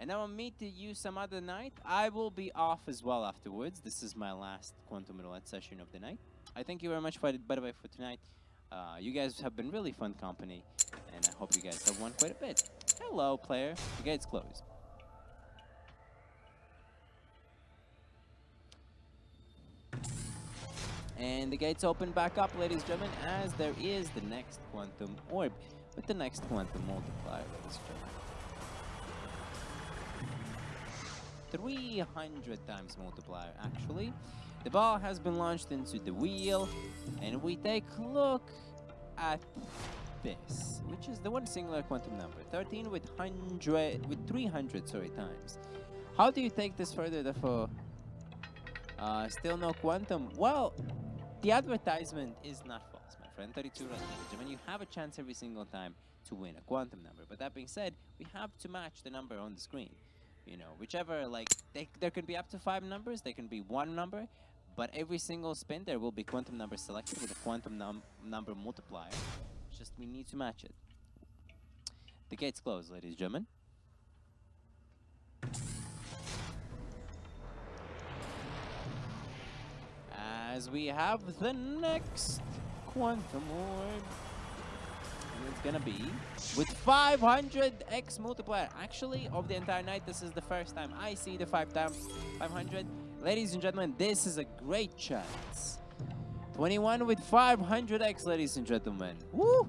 And I'll meet you some other night. I will be off as well afterwards. This is my last Quantum Roulette session of the night. I thank you very much, for, by the way, for tonight. Uh, you guys have been really fun company, and I hope you guys have won quite a bit. Hello, player. The gate's closed. And the gates open back up, ladies and gentlemen, as there is the next quantum orb with the next quantum multiplier, ladies and gentlemen. 300 times multiplier, actually. The ball has been launched into the wheel, and we take a look at this, which is the one singular quantum number, 13 with 100, with 300, sorry, times. How do you take this further, therefore? Uh, still no quantum. Well, the advertisement is not false, my friend. 32 run damage. I mean, you have a chance every single time to win a quantum number. But that being said, we have to match the number on the screen. You know, whichever, like, they, there can be up to five numbers, there can be one number, but every single spin there will be quantum number selected with a quantum num number multiplier. Just we need to match it. The gate's closed, ladies and gentlemen. as we have the next quantum orb. It's gonna be with 500x multiplier. Actually, of the entire night, this is the first time I see the 5 times 500. Ladies and gentlemen, this is a great chance. 21 with 500x, ladies and gentlemen. Woo!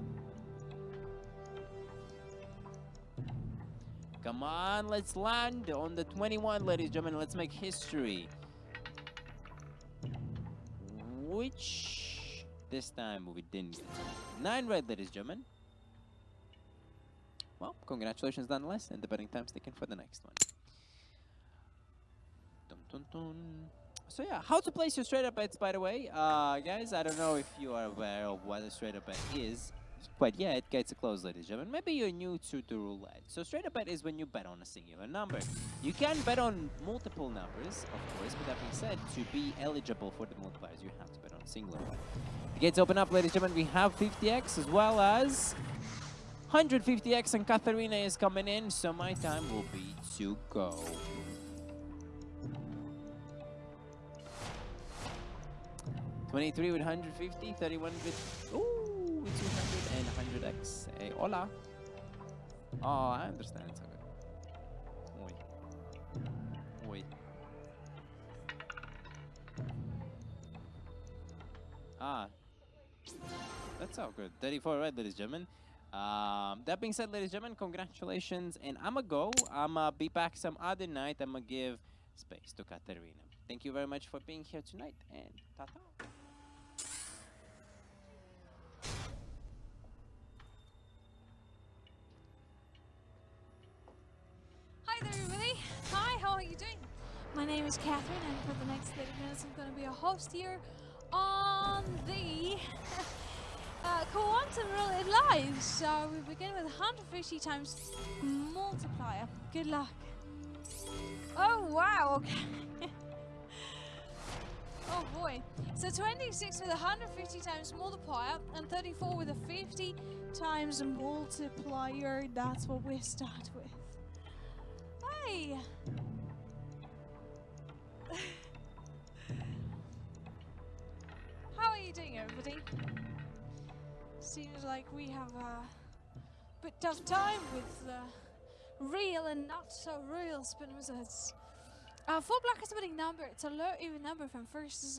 Come on, let's land on the 21, ladies and gentlemen. Let's make history which this time we didn't get. Nine red, ladies and gentlemen. Well, congratulations nonetheless, and the betting time's taken for the next one. Dun, dun, dun. So yeah, how to place your straight up bets, by the way. Uh, guys, I don't know if you are aware of what a straight up bet is but yeah, it gets a close, ladies and gentlemen. Maybe you're new to the roulette. So straight up bet is when you bet on a singular number. You can bet on multiple numbers, of course, but that being said, to be eligible for the multipliers, you have to bet on a singular one. The gates open up, ladies and gentlemen. We have 50x as well as 150x, and Katharina is coming in, so my time will be to go. Twenty-three with 150, 31 with ooh, 200 and 100x. Hey, hola. Oh, I understand. It's okay. Oi. Oi. Ah. That's all good. 34 red, ladies and gentlemen. Um, that being said, ladies and gentlemen, congratulations. And I'ma go. I'ma be back some other night. I'ma give space to Katerina. Thank you very much for being here tonight. And ta-ta. Hi there, everybody. Hi, how are you doing? My name is Catherine, and for the next 30 minutes, I'm going to be a host here on the uh, Quantum Roulette Live. So we begin with 150 times multiplier. Good luck. Oh, wow. Okay. oh, boy. So 26 with 150 times multiplier and 34 with a 50 times multiplier. That's what we start with. Hey. How are you doing, everybody? Seems like we have a bit tough time with real and not so real spin wizards. Uh, full black is a winning number. It's a low even number from first